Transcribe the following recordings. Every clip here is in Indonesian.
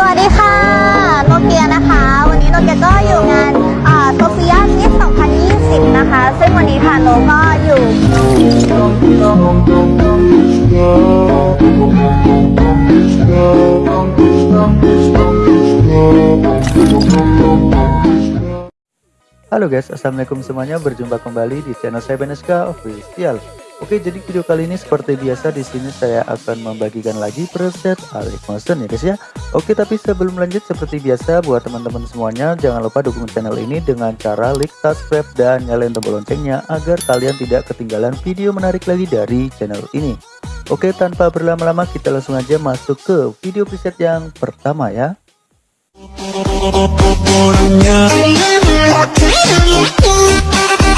สวัสดีค่ะ โนเกียนะคะ วันนี้โนเกียก็อยู่งานโซเฟียมิส2020 นะคะ ซึ่งวันนี้ค่ะโนก็อยู่ Halo guys, assalamualaikum semuanya. Berjumpa kembali di channel saya Beneska Official. Oke, jadi video kali ini seperti biasa di sini saya akan membagikan lagi preset Alex Motion ya guys ya. Oke, tapi sebelum lanjut seperti biasa buat teman-teman semuanya jangan lupa dukung channel ini dengan cara like, subscribe dan nyalain tombol loncengnya agar kalian tidak ketinggalan video menarik lagi dari channel ini. Oke, tanpa berlama-lama kita langsung aja masuk ke video preset yang pertama ya.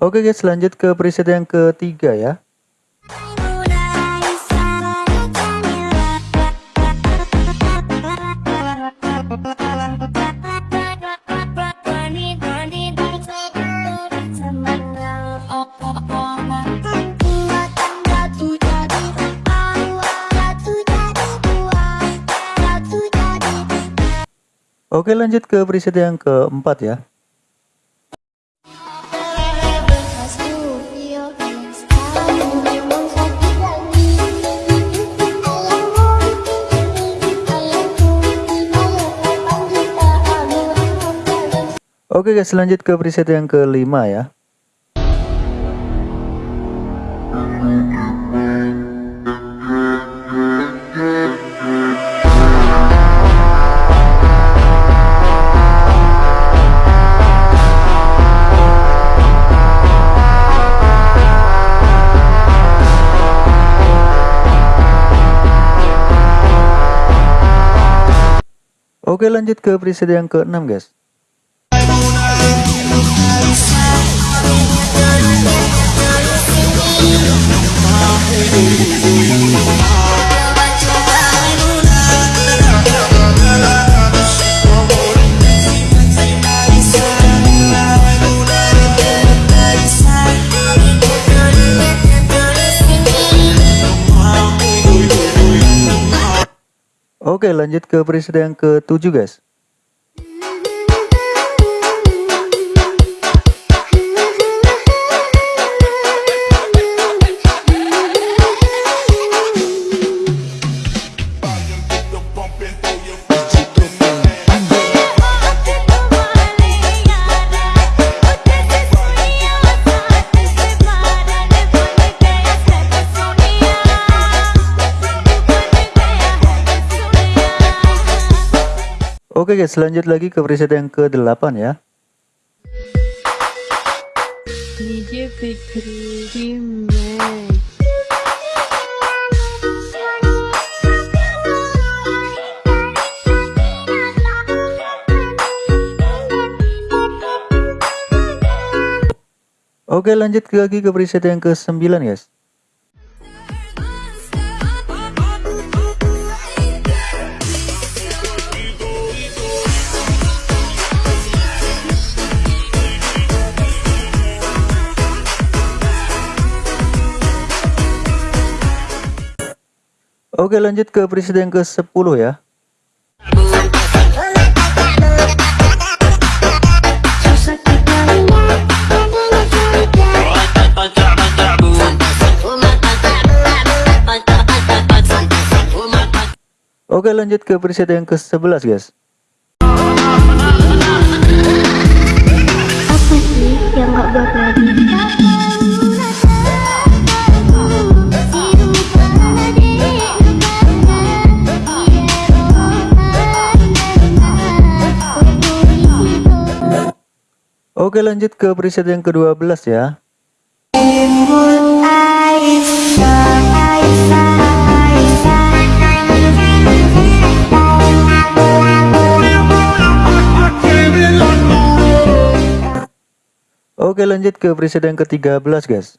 Oke guys, lanjut ke preset yang ketiga ya. Oke lanjut ke preset yang keempat ya. Oke guys lanjut ke preset yang kelima ya. Oke lanjut ke preset yang keenam guys. Oke lanjut ke preset yang ke-7 guys Oke guys lanjut lagi ke preset yang ke-8 ya. DJ Fikri Oke lanjut lagi ke preset yang ke-9 guys Oke lanjut ke preset yang ke-10 ya. Oke lanjut ke preset yang ke-11 guys. Apa sih yang nggak buat Oke lanjut ke preset yang ke-12 ya. Oke lanjut ke preset yang ke-13 guys.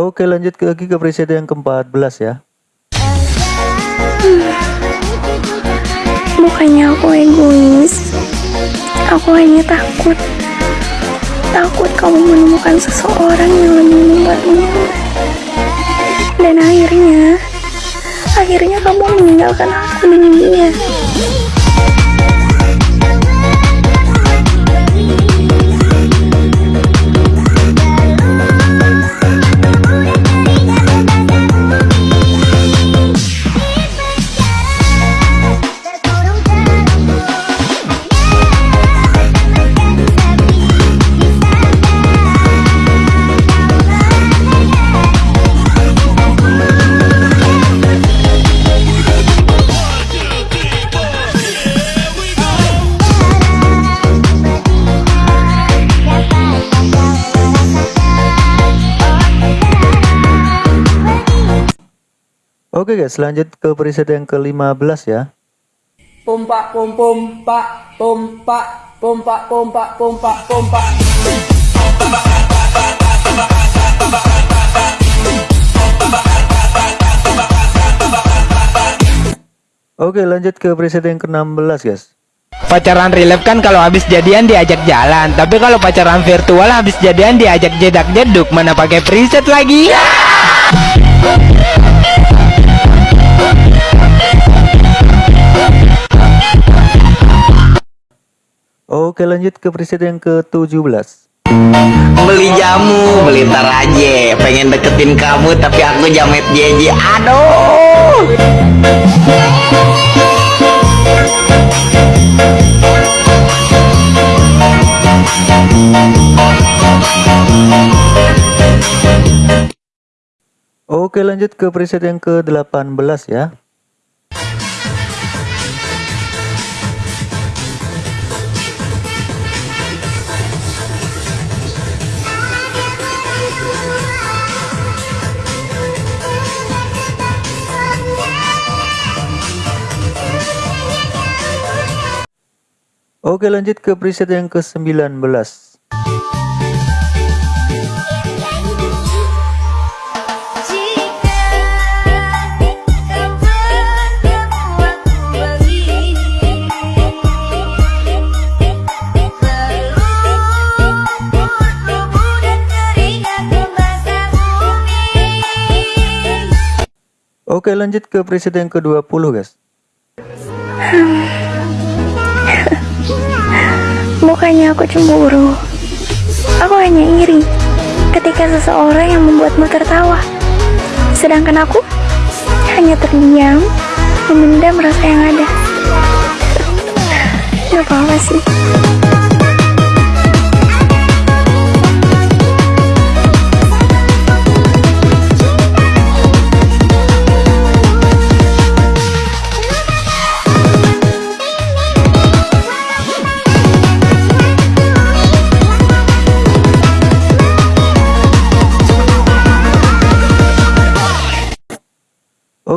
Oke lanjut ke- lagi ke preset yang ke-14 ya Bukannya aku egois. Aku hanya takut. Takut kamu menemukan seseorang yang lebih membaikmu. Dan akhirnya, akhirnya kamu meninggalkan aku dengan dia. Oke guys lanjut ke preset yang ke-15 ya. Pompa pom pom pak pompa pompa pompa pompa pompa Oke lanjut ke preset yang ke-16 guys. Pacaran relap kan kalau habis jadian diajak jalan, tapi kalau pacaran virtual habis jadian diajak jedak jeduk, mana pakai preset lagi? Oke lanjut ke preset yang ke-17 beli jamu beli ntar aja. Pengen deketin kamu tapi aku jamet jeje aduh! Oke lanjut ke preset yang ke-18 ya Oke lanjut ke preset yang ke-19 Oke lanjut ke preset yang ke-20 guys Bukannya aku cemburu. Aku hanya iri ketika seseorang yang membuatmu tertawa. Sedangkan aku hanya terdiam, memendam rasa yang ada. Gak apa-apa sih.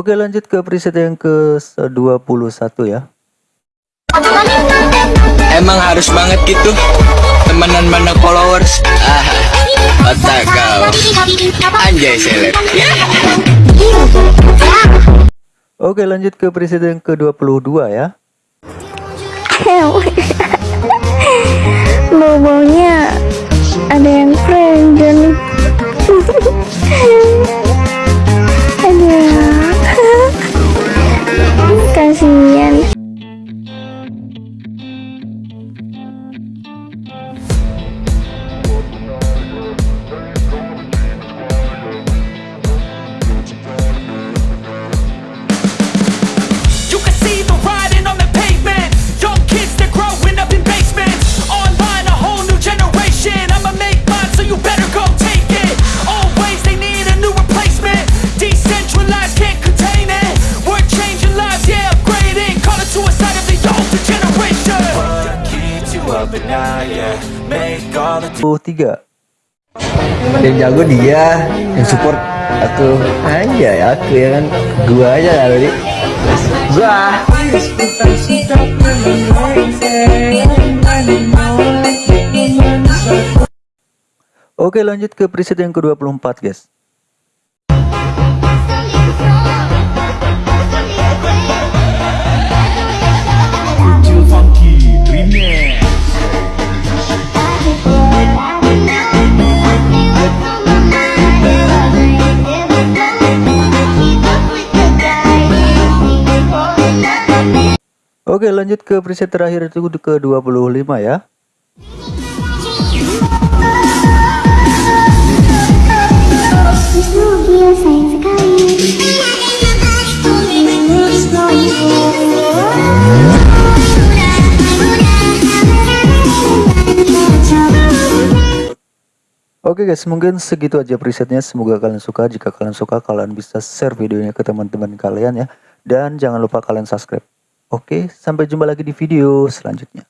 Oke lanjut ke preset yang ke-21 ya Emang harus banget gitu, temenan mana followers? Ah, otak kau, anjay seleb. Oke lanjut ke preset yang ke-22 ya Bau-baunya ada yang friend Aduh. 几年 yang jago dia yang support Aku. Aja ya aku ya kan. Gua aja lalu di Gua. Oke lanjut ke preset yang ke-24 guys Oke lanjut ke preset terakhir itu ke 25 ya Oke guys, mungkin segitu aja presetnya. Semoga kalian suka. Jika kalian suka, kalian bisa share videonya ke teman-teman kalian ya. Dan jangan lupa kalian subscribe. Oke, sampai jumpa lagi di video selanjutnya.